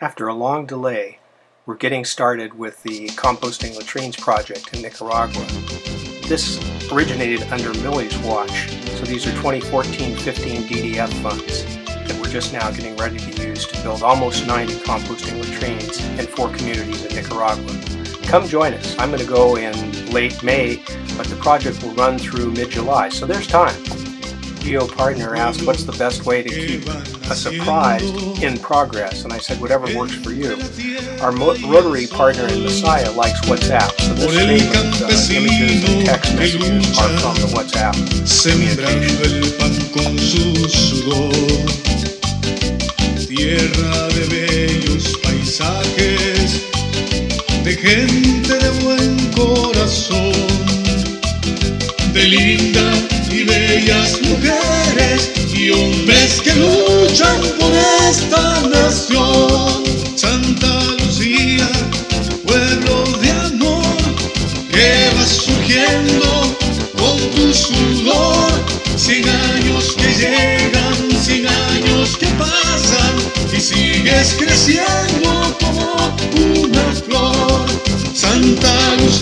After a long delay, we're getting started with the Composting Latrines project in Nicaragua. This originated under Millie's watch, so these are 2014-15 DDF funds that we're just now getting ready to use to build almost 90 composting latrines in four communities in Nicaragua. Come join us. I'm going to go in late May, but the project will run through mid-July, so there's time. Geo Partner asked what's the best way to keep a surprise in progress, and I said whatever works for you. Our Rotary partner in Masaya likes WhatsApp, so this statement, uh, images and text messages are from the WhatsApp Tierra de bellos paisajes, de gente de buen corazón, de linda y bellas hombres que luchan por esta nación. Santa Lucía, pueblo de amor, que va surgiendo con tu sudor. Cien años que llegan, cien años que pasan y sigues creciendo como una flor.